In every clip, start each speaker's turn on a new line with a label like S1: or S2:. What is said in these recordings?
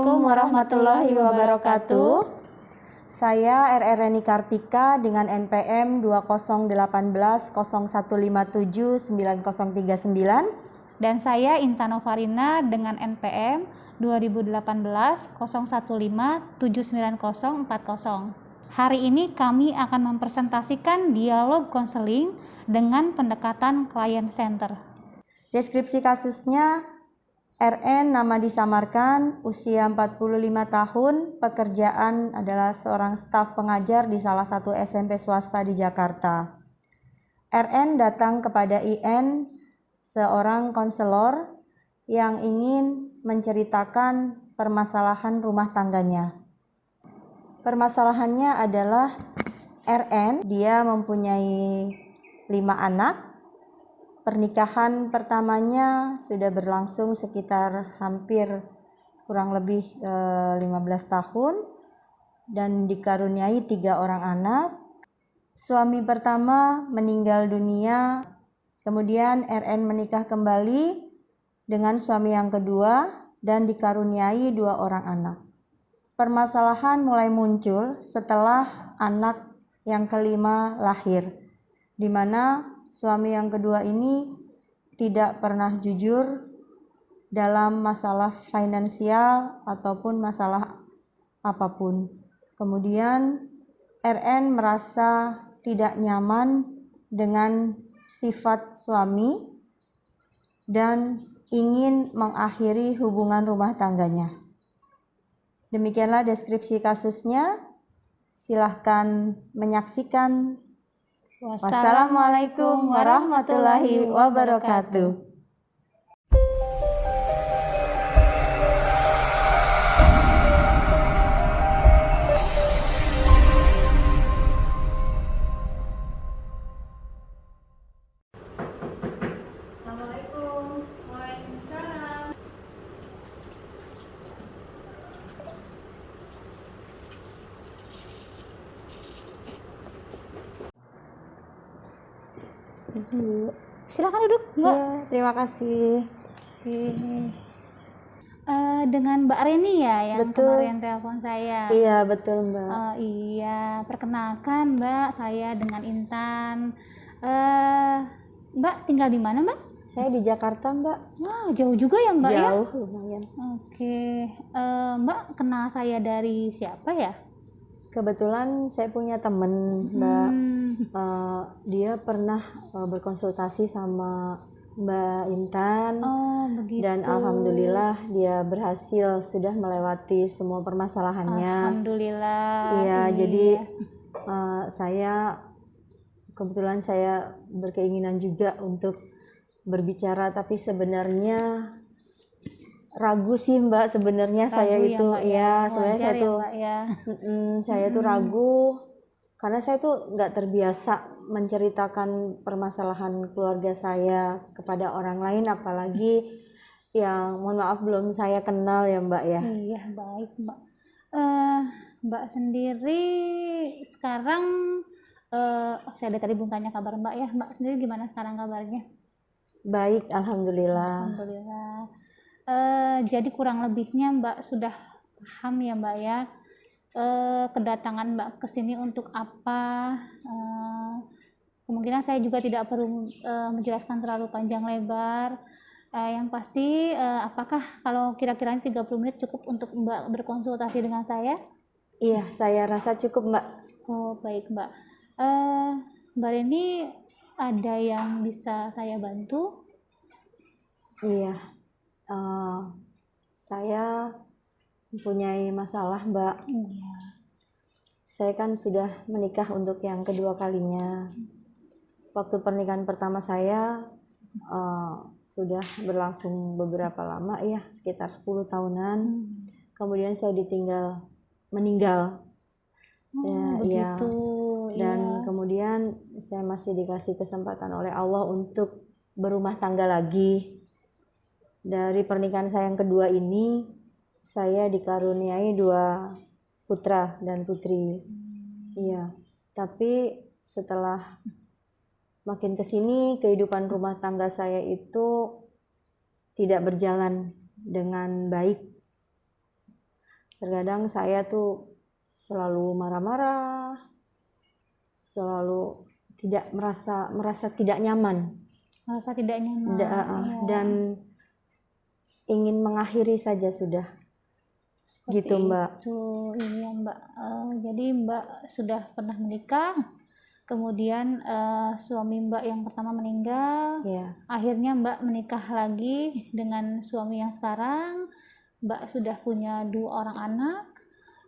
S1: Assalamualaikum warahmatullahi wabarakatuh. Saya RRNI Kartika dengan NPM 2018 0157 9039
S2: Dan saya Intano Farina dengan NPM 2018 015 79040. Hari ini kami akan mempresentasikan dialog konseling dengan pendekatan client center.
S1: Deskripsi kasusnya RN nama disamarkan, usia 45 tahun, pekerjaan adalah seorang staf pengajar di salah satu SMP swasta di Jakarta. RN datang kepada IN, seorang konselor yang ingin menceritakan permasalahan rumah tangganya. Permasalahannya adalah RN, dia mempunyai lima anak, Pernikahan pertamanya sudah berlangsung sekitar hampir kurang lebih e, eh, 15 tahun dan dikaruniai tiga orang anak. Suami pertama meninggal dunia, kemudian RN menikah kembali dengan suami yang kedua dan dikaruniai dua orang anak. Permasalahan mulai muncul setelah anak yang kelima lahir, di mana suami yang kedua ini tidak pernah jujur dalam masalah finansial ataupun masalah apa pun. Kemudian RN merasa tidak nyaman dengan sifat suami dan ingin mengakhiri hubungan rumah tangganya. Demikianlah deskripsi kasusnya. Silahkan menyaksikan Wassalamualaikum warahmatullahi wabarakatuh.
S2: Mbak. Ya,
S1: terima kasih.
S2: Oke. Uh, dengan Mbak Reni ya yang betul. kemarin telepon saya.
S1: Iya, betul, Mbak.
S2: Uh, iya, perkenalkan Mbak, saya dengan Intan. Uh, Mbak tinggal di mana, Mbak?
S1: Saya di Jakarta, Mbak.
S2: Wah, jauh juga ya, Mbak
S1: jauh,
S2: ya?
S1: Jauh, lumayan.
S2: Oke. Uh, Mbak kenal saya dari siapa ya?
S1: Kebetulan saya punya temen, Mbak. Hmm. Uh, dia pernah uh, berkonsultasi sama Mbak Intan.
S2: Oh, begitu.
S1: Dan alhamdulillah dia berhasil sudah melewati semua permasalahannya.
S2: Alhamdulillah.
S1: Iya, iya. jadi uh, saya kebetulan saya berkeinginan juga untuk berbicara, tapi sebenarnya ragu sih mbak sebenarnya saya ya, itu ya, ya sebenarnya saya ya, tuh ya. mm, saya hmm. tuh ragu karena saya tuh nggak terbiasa menceritakan permasalahan keluarga saya kepada orang lain apalagi yang mohon maaf belum saya kenal ya mbak ya.
S2: Iya baik mbak. Uh, mbak sendiri sekarang uh, oh, saya ada tadi belum tanya kabar mbak ya. Mbak sendiri gimana sekarang kabarnya?
S1: Baik alhamdulillah.
S2: Alhamdulillah Uh, jadi kurang lebihnya Mbak sudah paham ya Mbak ya uh, kedatangan Mbak ke sini untuk apa. Uh, kemungkinan saya juga tidak perlu uh, menjelaskan terlalu panjang lebar. Uh, yang pasti uh, apakah kalau kira-kira 30 menit cukup untuk Mbak berkonsultasi dengan saya?
S1: Iya, saya rasa cukup Mbak.
S2: Oh baik Mbak. Uh, Mbak Reni ada yang bisa saya bantu?
S1: Iya uh, saya mempunyai masalah mbak iya. saya kan sudah menikah untuk yang kedua kalinya waktu pernikahan pertama saya uh, sudah berlangsung beberapa lama ya sekitar 10 tahunan hmm. kemudian saya ditinggal meninggal
S2: oh, ya, begitu
S1: ya. dan iya. kemudian saya masih dikasih kesempatan oleh Allah untuk berumah tangga lagi dari pernikahan saya yang kedua ini saya dikaruniai dua putra dan putri. Iya tapi setelah makin ke sini kehidupan rumah tangga saya itu tidak berjalan dengan baik. Terkadang saya tuh selalu marah-marah selalu tidak merasa merasa tidak nyaman.
S2: Merasa tidak nyaman
S1: Da-
S2: Iya.
S1: dan ingin mengakhiri saja sudah.
S2: Seperti
S1: gitu, Mbak.
S2: itu iya mbak. Eh, jadi mbak sudah pernah menikah kemudian eh, suami mbak yang pertama meninggal.
S1: Ya
S2: akhirnya mbak menikah lagi dengan suami yang sekarang. Mbak sudah punya dua orang anak.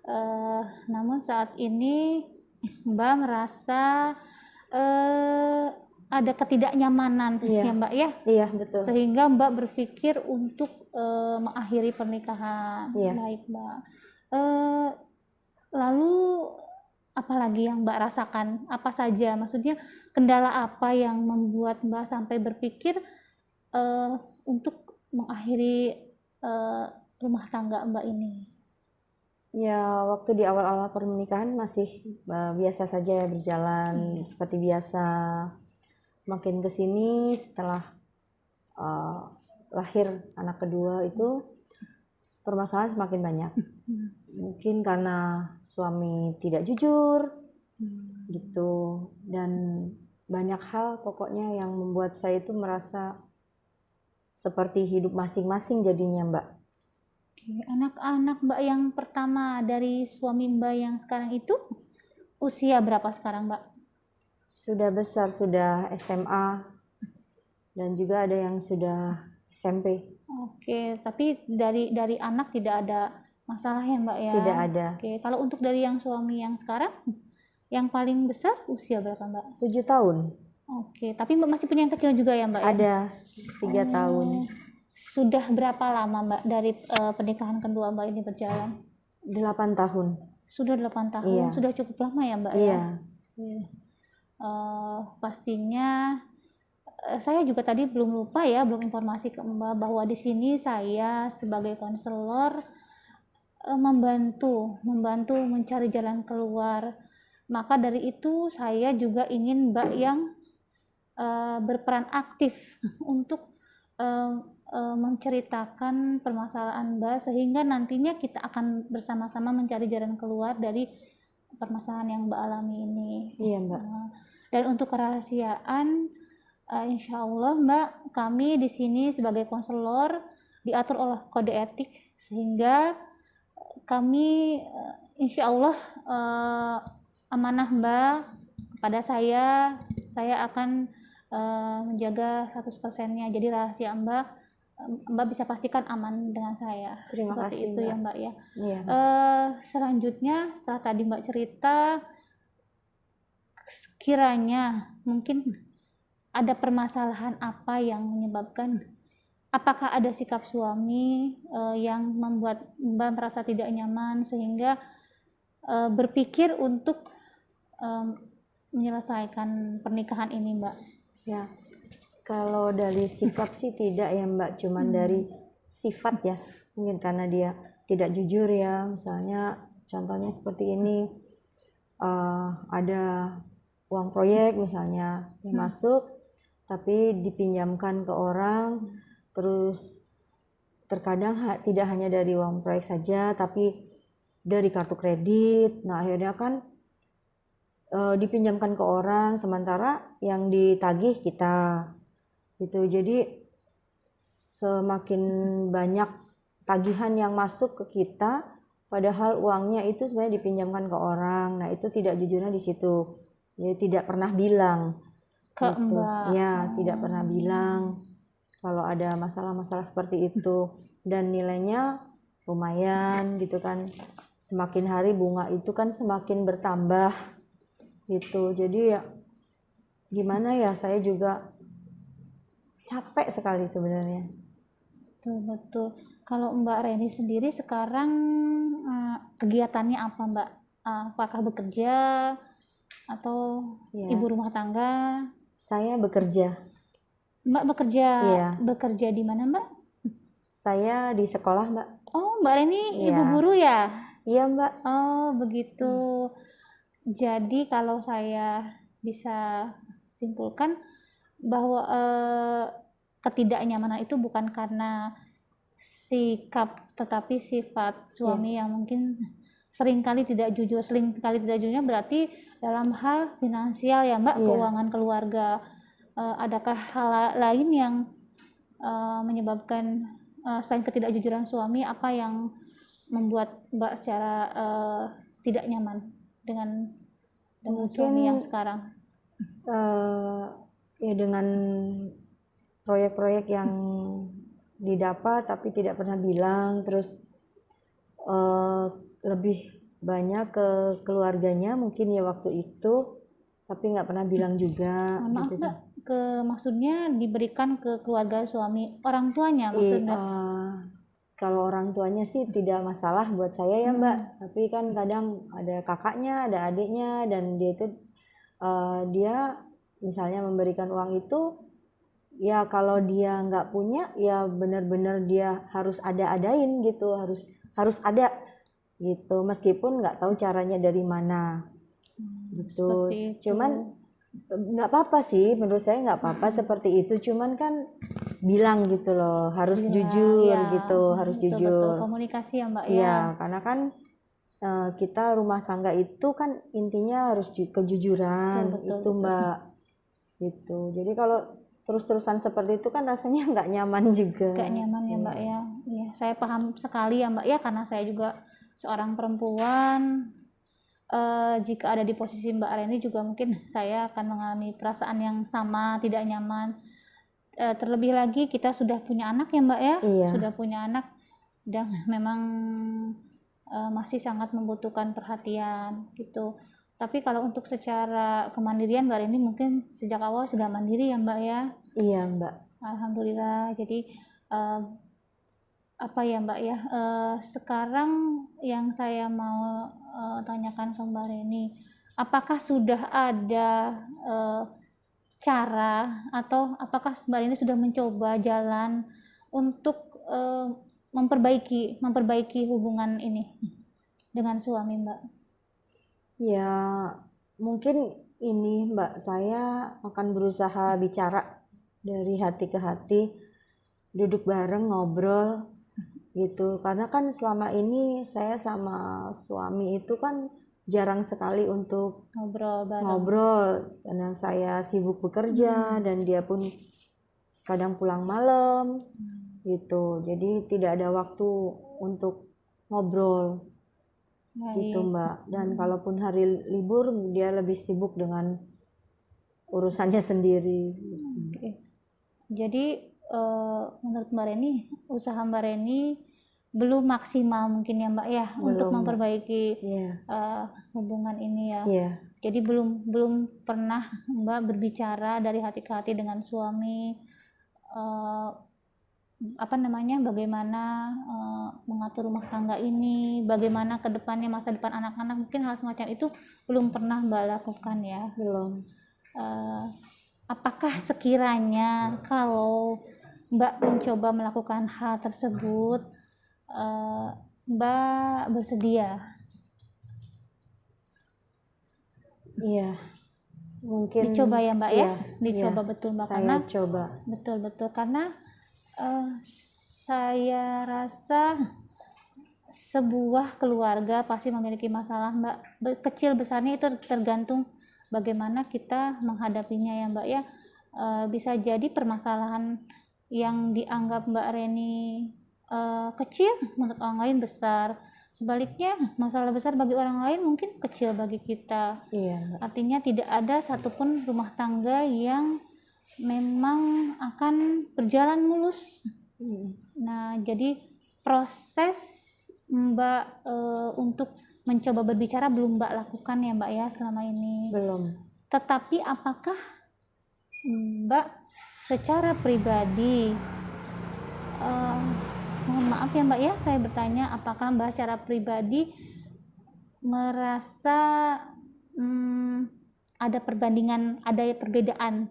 S2: Eh, namun saat ini mbak merasa eh, ada ketidaknyamanan
S1: Iya.
S2: ya mbak ya?
S1: Iya betul.
S2: Sehingga mbak berpikir untuk eh, mengakhiri pernikahan.
S1: Iya.
S2: baik mbak. Eh, lalu apalagi yang mbak rasakan? Apa saja? Maksudnya kendala apa yang membuat mbak sampai berpikir eh, untuk mengakhiri eh, rumah tangga mbak ini?
S1: Ya, waktu di awal-awal pernikahan masih uh, biasa saja ya berjalan seperti biasa. Makin ke sini setelah uh, lahir anak kedua itu permasalahan semakin banyak. Mungkin karena suami tidak jujur gitu dan banyak hal pokoknya yang membuat saya itu merasa seperti hidup masing-masing jadinya, Mbak.
S2: Anak-anak mbak yang pertama dari suami mbak yang sekarang itu usia berapa sekarang mbak
S1: Sudah besar, sudah SMA, dan juga ada yang sudah SMP.
S2: Oke, tapi dari dari anak tidak ada masalah ya Mbak ya?
S1: Tidak ada.
S2: Oke, kalau untuk dari yang suami yang sekarang, yang paling besar usia berapa Mbak?
S1: Tujuh tahun.
S2: Oke, tapi Mbak masih punya yang kecil juga ya Mbak? ya?
S1: Ada tiga
S2: Oh,
S1: tahun.
S2: Sudah berapa lama Mbak dari eh, pernikahan kedua Mbak ini berjalan?
S1: Delapan tahun.
S2: Sudah 8 tahun,
S1: Iya.
S2: sudah cukup lama ya Mbak ya?
S1: Iya.
S2: Eh, pastinya eh, saya juga tadi belum lupa ya, belum informasi ke Mbak bahwa di sini saya sebagai konselor eh, membantu, membantu mencari jalan keluar. Maka dari itu saya juga ingin Mbak yang eh, berperan aktif untuk eh, eh, menceritakan permasalahan Mbak sehingga nantinya kita akan bersama-sama mencari jalan keluar dari permasalahan yang Mbak alami ini.
S1: Iya, Mbak.
S2: Nah, Dan untuk kerahasiaan, eh, insya Allah Mbak, kami di sini sebagai konselor diatur oleh kode etik sehingga eh, kami eh, insya Allah eh, amanah Mbak kepada saya, saya akan eh, menjaga 100%-nya. Jadi rahasia Mbak, Mbak bisa pastikan aman dengan saya.
S1: Terima
S2: Seperti
S1: kasih,
S2: itu ya
S1: Mbak.
S2: Mbak ya.
S1: Iya.
S2: Eh, selanjutnya setelah tadi Mbak cerita kiranya mungkin ada permasalahan apa yang menyebabkan apakah ada sikap suami eh, yang membuat Mbak merasa tidak nyaman sehingga eh, berpikir untuk em, menyelesaikan pernikahan ini Mbak
S1: Ya. Kalau dari sikap sih tidak ya, Mbak. Cuman
S2: Hmm.
S1: dari sifat ya. Mungkin karena dia tidak jujur ya. Misalnya contohnya seperti ini. eh, ada uang proyek misalnya yang
S2: Hmm.
S1: masuk tapi dipinjamkan ke orang terus terkadang ha- tidak hanya dari uang proyek saja tapi dari kartu kredit. Nah akhirnya kan eh, dipinjamkan ke orang sementara yang ditagih kita. Gitu. Jadi semakin banyak tagihan yang masuk ke kita padahal uangnya itu sebenarnya dipinjamkan ke orang. Nah itu tidak jujurnya di situ jadi tidak pernah bilang.
S2: Ke
S1: gitu.
S2: Mbak
S1: ya
S2: Oh.
S1: tidak pernah bilang kalau ada masalah-masalah seperti itu. Dan nilainya lumayan gitu kan. Semakin hari bunga itu kan semakin bertambah gitu. Jadi ya gimana ya saya juga capek sekali sebenarnya.
S2: Betul betul. Kalau Mbak Reni sendiri sekarang eh, kegiatannya apa Mbak? Eh, apakah bekerja atau
S1: ya
S2: ibu rumah tangga
S1: saya bekerja
S2: Mbak bekerja
S1: Iya.
S2: bekerja di mana Mbak?
S1: saya di sekolah mbak
S2: Oh Mbak Reni
S1: Iya.
S2: ibu guru ya?
S1: iya mbak
S2: Oh begitu. Jadi kalau saya bisa simpulkan bahwa eh, ketidaknyamanan itu bukan karena sikap tetapi sifat suami yang mungkin sering kali tidak jujur sering kali tidak jujurnya berarti dalam hal finansial ya mbak
S1: Iya.
S2: keuangan keluarga Eh, adakah hal la- lain yang eh, menyebabkan eh, selain ketidakjujuran suami apa yang membuat mbak secara eh, tidak nyaman dengan dengan
S1: Mungkin-
S2: suami yang sekarang
S1: eh ya dengan proyek-proyek yang didapat tapi tidak pernah bilang terus eh lebih banyak ke keluarganya mungkin ya waktu itu tapi nggak pernah bilang juga
S2: maaf
S1: gitu.
S2: mbak ke maksudnya diberikan ke keluarga suami orang tuanya maksudnya
S1: eh, kalau orang tuanya sih tidak masalah buat saya ya mbak
S2: Hmm.
S1: tapi kan kadang ada kakaknya ada adiknya dan dia itu eh, dia misalnya memberikan uang itu ya kalau dia nggak punya ya benar-benar dia harus ada-adain gitu harus harus ada gitu. Meskipun nggak tahu caranya dari mana. Gitu.
S2: Hmm, seperti itu.
S1: cuman nggak apa-apa sih. Menurut saya nggak apa-apa seperti itu. Cuman kan bilang gitu loh harus
S2: Bilang,
S1: jujur
S2: ya,
S1: gitu harus
S2: betul,
S1: jujur.
S2: betul komunikasi ya mbak ya.
S1: Iya, karena kan eh, kita rumah tangga itu kan intinya harus ju- kejujuran.
S2: Betul, betul,
S1: itu
S2: betul.
S1: mbak. Gitu. Jadi kalau terus-terusan seperti itu kan rasanya nggak nyaman juga.
S2: Gak nyaman ya mbak ya. Iya, saya paham sekali ya mbak ya. Karena saya juga seorang perempuan Eh, jika ada di posisi mbak Reni juga mungkin saya akan mengalami perasaan yang sama tidak nyaman. Eh, terlebih lagi kita sudah punya anak ya mbak ya?
S1: Iya.
S2: sudah punya anak dan memang eh, masih sangat membutuhkan perhatian gitu. Tapi kalau untuk secara kemandirian mbak Reni mungkin sejak awal sudah mandiri ya mbak ya?
S1: Iya mbak.
S2: Alhamdulillah. Jadi eh, apa ya Mbak ya? eh, sekarang yang saya mau eh, tanyakan ke Reni, apakah sudah ada eh, cara atau apakah Mbak Reni sudah mencoba jalan untuk eh, memperbaiki memperbaiki hubungan ini dengan suami Mbak?
S1: ya mungkin ini mbak saya akan berusaha bicara dari hati ke hati duduk bareng ngobrol gitu. Karena kan selama ini saya sama suami itu kan jarang sekali untuk
S2: Ngobrol bareng.
S1: ngobrol. Karena saya sibuk bekerja dan dia pun kadang pulang malam. Gitu. Jadi tidak ada waktu untuk ngobrol. Gitu
S2: Baik.
S1: mbak. Dan kalaupun hari libur dia lebih sibuk dengan urusannya sendiri.
S2: Oke. Jadi eh, menurut Mbak Reni, usaha Mbak Reni belum maksimal mungkin ya Mbak ya untuk
S1: Belum, Mbak.
S2: memperbaiki
S1: iya.
S2: eh, hubungan ini ya.
S1: iya.
S2: Jadi belum belum pernah Mbak berbicara dari hati ke hati dengan suami eh, apa namanya bagaimana eh, mengatur rumah tangga ini, bagaimana ke depannya masa depan anak-anak mungkin hal semacam itu belum pernah Mbak lakukan ya.
S1: Belum.
S2: Eh, apakah sekiranya kalau Mbak mencoba melakukan hal tersebut eh, Mbak bersedia?
S1: Iya. Mungkin
S2: dicoba ya Mbak ya?
S1: iya,
S2: dicoba
S1: iya.
S2: betul Mbak
S1: saya
S2: karena
S1: coba.
S2: Betul betul. Karena eh, saya rasa sebuah keluarga pasti memiliki masalah Mbak. Kecil besarnya itu tergantung bagaimana kita menghadapinya ya Mbak ya. Eh, bisa jadi permasalahan yang dianggap Mbak Reni eh, kecil menurut orang lain besar sebaliknya masalah besar bagi orang lain mungkin kecil bagi kita
S1: iya
S2: Artinya tidak ada satupun rumah tangga yang memang akan berjalan mulus.
S1: Mm.
S2: Nah, jadi proses Mbak eh, untuk mencoba berbicara belum Mbak lakukan ya Mbak ya selama ini.
S1: belum
S2: Tetapi apakah Mbak secara pribadi eh, mohon maaf ya Mbak ya. Saya bertanya apakah Mbak secara pribadi merasa hmm, ada perbandingan ada perbedaan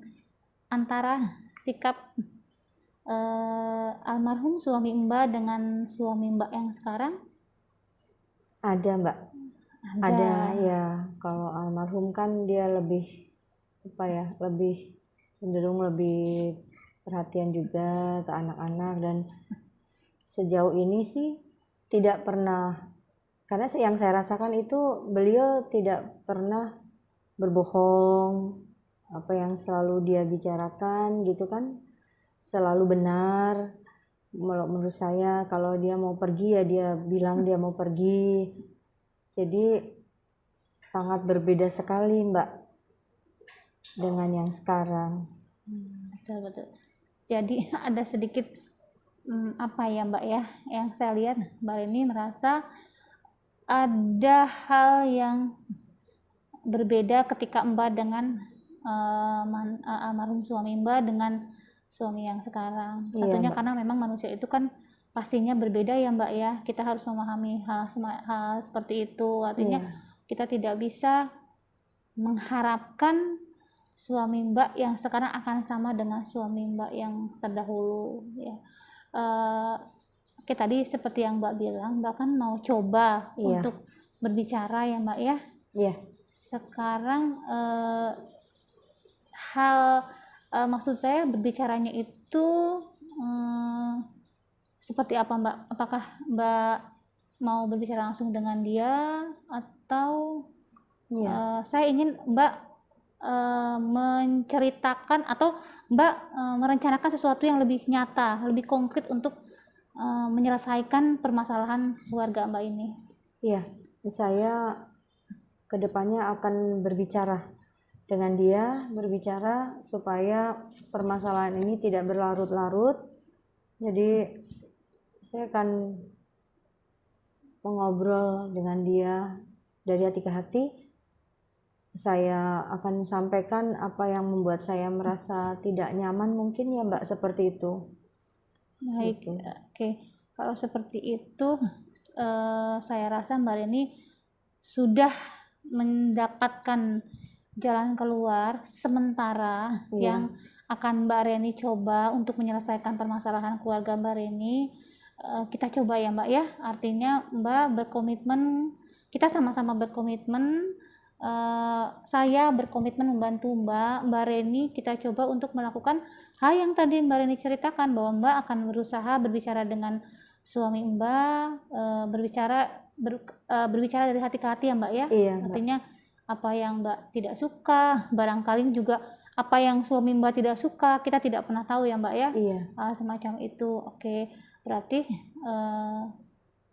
S2: antara sikap eh, almarhum suami Mbak dengan suami Mbak yang sekarang?
S1: Ada mbak. Ada. Ya. Kalau almarhum kan dia lebih apa ya lebih cenderung lebih perhatian juga ke anak-anak dan sejauh ini sih tidak pernah karena yang saya rasakan itu beliau tidak pernah berbohong apa yang selalu dia bicarakan gitu kan selalu benar. Menurut saya kalau dia mau pergi ya dia bilang dia mau pergi. Jadi sangat berbeda sekali mbak dengan yang sekarang.
S2: Hmm, betul betul. Jadi ada sedikit hmm, apa ya mbak ya yang saya lihat mbak ini merasa ada hal yang berbeda ketika mbak dengan uh, man, uh, almarhum suami mbak dengan suami yang sekarang. Iya, tentunya karena memang manusia itu kan pastinya berbeda ya mbak ya. Kita harus memahami hal, hal seperti itu. Artinya iya. kita tidak bisa mengharapkan suami mbak yang sekarang akan sama dengan suami mbak yang terdahulu ya uh, oke tadi seperti yang mbak bilang mbak kan mau coba iya. untuk berbicara ya mbak ya
S1: iya
S2: sekarang uh, hal uh, maksud saya berbicaranya itu um, seperti apa mbak apakah mbak mau berbicara langsung dengan dia atau. Iya. uh, saya ingin mbak uh, menceritakan atau mbak uh, merencanakan sesuatu yang lebih nyata lebih konkret untuk uh, menyelesaikan permasalahan keluarga mbak ini
S1: iya saya ke depannya akan berbicara dengan dia berbicara supaya permasalahan ini tidak berlarut-larut. Jadi saya akan mengobrol dengan dia dari hati ke hati. Saya akan sampaikan apa yang membuat saya merasa tidak nyaman mungkin ya Mbak seperti itu.
S2: Baik, gitu. oke. Kalau seperti itu uh, saya rasa Mbak Reni sudah mendapatkan jalan keluar sementara yeah. yang akan Mbak Reni coba untuk menyelesaikan permasalahan keluarga Mbak Reni uh, kita coba ya Mbak ya artinya Mbak berkomitmen kita sama-sama berkomitmen uh, saya berkomitmen membantu Mbak Mbak Reni kita coba untuk melakukan hal yang tadi Mbak Reni ceritakan bahwa Mbak akan berusaha berbicara dengan suami Mbak uh, berbicara ber, uh, berbicara dari hati ke hati ya Mbak ya
S1: iya,
S2: Mbak. artinya apa yang Mbak tidak suka, barangkali juga apa yang suami Mbak tidak suka, kita tidak pernah tahu ya Mbak ya.
S1: Iya.
S2: Uh, semacam itu. Oke, berarti uh,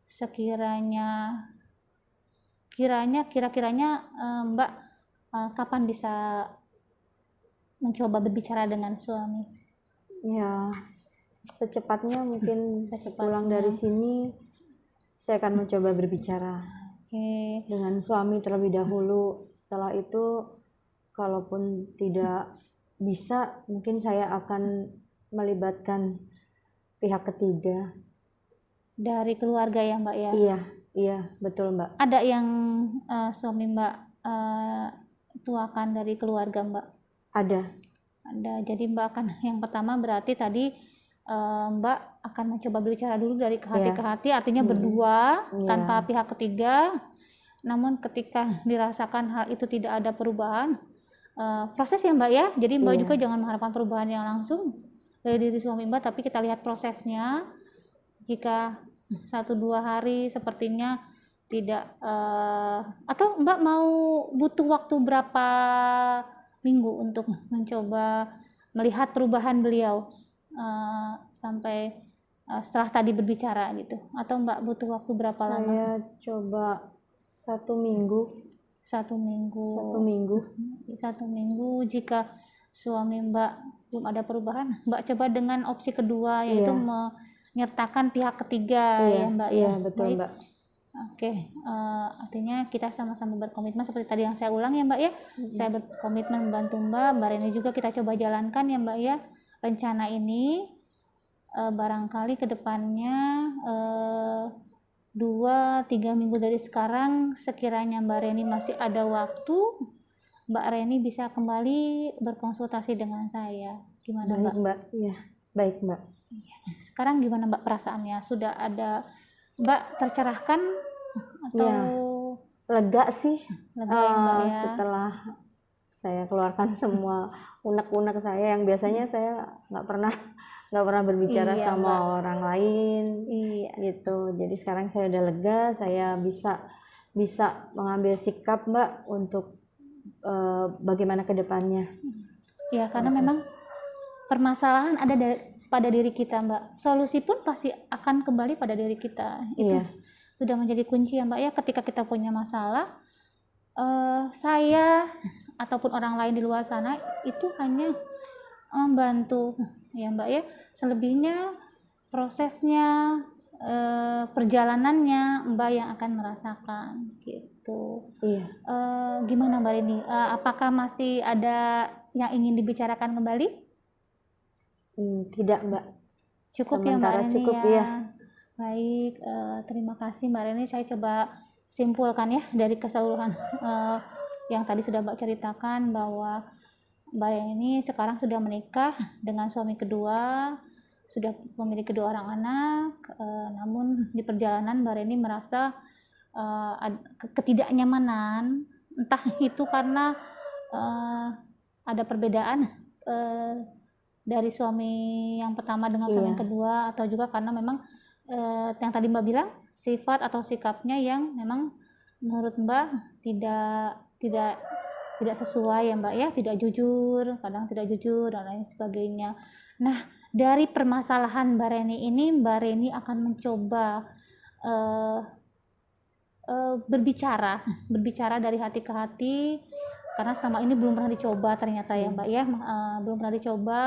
S2: sekiranya kiranya kira-kiranya uh, Mbak uh, kapan bisa mencoba berbicara dengan suami?
S1: Ya, secepatnya mungkin secepatnya. pulang dari sini saya akan mencoba berbicara
S2: okay.
S1: dengan suami terlebih dahulu setelah itu kalaupun tidak bisa mungkin saya akan melibatkan pihak ketiga
S2: dari keluarga ya mbak ya
S1: iya iya betul mbak
S2: ada yang uh, suami mbak uh, tuakan dari keluarga mbak
S1: ada
S2: ada jadi mbak akan yang pertama berarti tadi uh, mbak akan mencoba berbicara dulu dari ke hati yeah. ke hati artinya hmm. berdua yeah. tanpa pihak ketiga namun ketika dirasakan hal itu tidak ada perubahan uh, proses ya mbak ya jadi mbak iya. juga jangan mengharapkan perubahan yang langsung dari diri suami mbak tapi kita lihat prosesnya jika satu dua hari sepertinya tidak uh, atau mbak mau butuh waktu berapa minggu untuk mencoba melihat perubahan beliau uh, sampai uh, setelah tadi berbicara gitu atau mbak butuh waktu berapa
S1: saya
S2: lama?
S1: Saya coba satu minggu
S2: satu minggu
S1: satu minggu
S2: satu minggu jika suami mbak belum ada perubahan mbak coba dengan opsi kedua yaitu iya. Menyertakan pihak ketiga
S1: iya,
S2: ya mbak
S1: iya ya. betul Baik. mbak
S2: Oke, uh, artinya kita sama-sama berkomitmen seperti tadi yang saya ulang ya Mbak ya. Mm-hmm. Saya berkomitmen membantu Mbak, Mbak Reni juga kita coba jalankan ya Mbak ya. Rencana ini uh, barangkali ke depannya uh, eh, dua tiga minggu dari sekarang sekiranya Mbak Reni masih ada waktu Mbak Reni bisa kembali berkonsultasi dengan saya gimana
S1: baik,
S2: Mbak?
S1: Mbak ya baik Mbak.
S2: Sekarang gimana Mbak perasaannya sudah ada Mbak tercerahkan atau ya,
S1: lega sih
S2: lega ya, Mbak, ya?
S1: setelah saya keluarkan semua unek-unek saya yang biasanya saya nggak pernah nggak pernah berbicara
S2: Iya,
S1: sama
S2: Mbak.
S1: orang lain
S2: Iya.
S1: gitu. Jadi sekarang saya udah lega, saya bisa bisa mengambil sikap Mbak untuk eh, bagaimana ke depannya.
S2: Ya, karena
S1: Oke.
S2: memang permasalahan ada dari- pada diri kita, Mbak. Solusi pun pasti akan kembali pada diri kita. Itu
S1: Iya.
S2: sudah menjadi kunci ya, Mbak ya. Ketika kita punya masalah, eh, saya ataupun orang lain di luar sana itu hanya membantu ya, Mbak ya. Selebihnya prosesnya eh, perjalanannya Mbak yang akan merasakan gitu.
S1: Iya.
S2: Eh, gimana Mbak Rini? Eh, apakah masih ada yang ingin dibicarakan kembali?
S1: Hmm, tidak Mbak.
S2: Cukup ya Mbak
S1: Sementara cukup,
S2: ya.
S1: iya.
S2: Baik, eh, terima kasih Mbak Rini. Saya coba simpulkan ya dari keseluruhan eh, yang tadi sudah Mbak ceritakan bahwa Mbak Rini sekarang sudah menikah dengan suami kedua, sudah memiliki kedua orang anak, eh, namun di perjalanan Mbak Rini merasa ke- ketidaknyamanan, entah itu karena eh, ada perbedaan eh, dari suami yang pertama dengan suami
S1: Iya.
S2: yang kedua, atau juga karena memang eh, yang tadi Mbak bilang sifat atau sikapnya yang memang menurut Mbak tidak tidak tidak sesuai ya Mbak ya, tidak jujur, kadang tidak jujur dan lain sebagainya. Nah, dari permasalahan Mbak Reni ini, Mbak Reni akan mencoba eh, eh, berbicara, berbicara dari hati ke hati, karena selama ini belum pernah dicoba ternyata ya Mbak ya, Eh, belum pernah dicoba.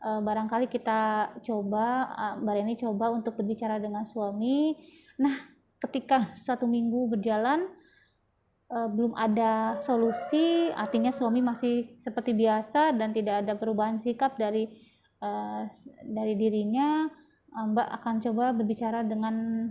S2: Eh, barangkali kita coba, eh, Mbak Reni coba untuk berbicara dengan suami. Nah, ketika satu minggu berjalan, belum ada solusi, artinya suami masih seperti biasa dan tidak ada perubahan sikap dari dari dirinya, Mbak akan coba berbicara dengan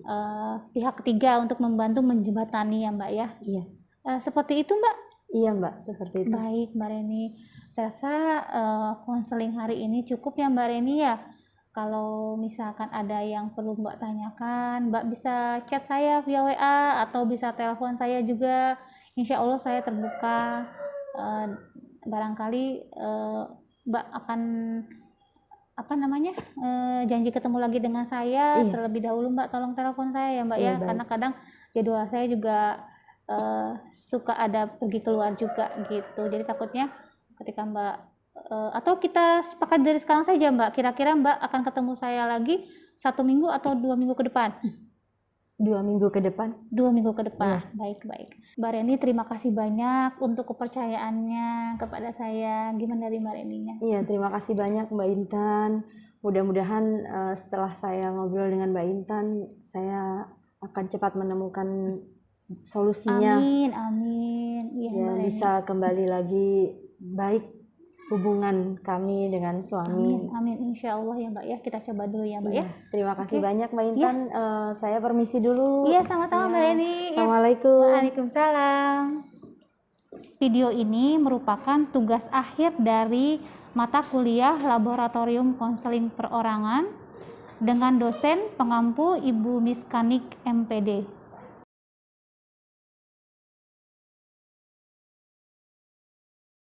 S2: eh, pihak ketiga untuk membantu menjembatani ya Mbak ya.
S1: Iya.
S2: Eh, seperti itu Mbak.
S1: Iya Mbak, seperti itu.
S2: Baik Mbak Reni. Saya rasa eh, konseling hari ini cukup ya Mbak Reni ya. Kalau misalkan ada yang perlu Mbak tanyakan, Mbak bisa chat saya via WA atau bisa telepon saya juga. Insya Allah saya terbuka. Eh, barangkali eh, Mbak akan apa namanya eh, janji ketemu lagi dengan saya
S1: Iya.
S2: terlebih dahulu Mbak tolong telepon saya ya Mbak
S1: Iya,
S2: ya
S1: baik.
S2: karena kadang jadwal saya juga eh, suka ada pergi keluar juga gitu jadi takutnya ketika Mbak eh, atau kita sepakat dari sekarang saja Mbak kira-kira Mbak akan ketemu saya lagi satu minggu atau dua minggu ke depan
S1: Dua minggu ke depan.
S2: dua minggu ke depan
S1: Iya.
S2: baik baik Mbak Reni terima kasih banyak untuk kepercayaannya kepada saya gimana dari Mbak Reninya
S1: Iya, terima kasih banyak Mbak Intan. Mudah-mudahan eh, setelah saya ngobrol dengan Mbak Intan, saya akan cepat menemukan solusinya.
S2: amin amin iya
S1: Ya,
S2: Mbak Reni
S1: bisa kembali lagi baik hubungan kami dengan
S2: amin
S1: suami.
S2: amin insya Allah ya Mbak ya kita coba dulu ya Mbak ya
S1: Iya, terima kasih
S2: Oke.
S1: banyak Mbak Intan. Eh, saya permisi dulu.
S2: iya sama-sama Mbak
S1: Iya.
S2: Reni Iya.
S1: Assalamualaikum.
S2: Waalaikumsalam. Video ini merupakan tugas akhir dari mata kuliah Laboratorium Konseling Perorangan dengan dosen pengampu Ibu Miskanik MPD.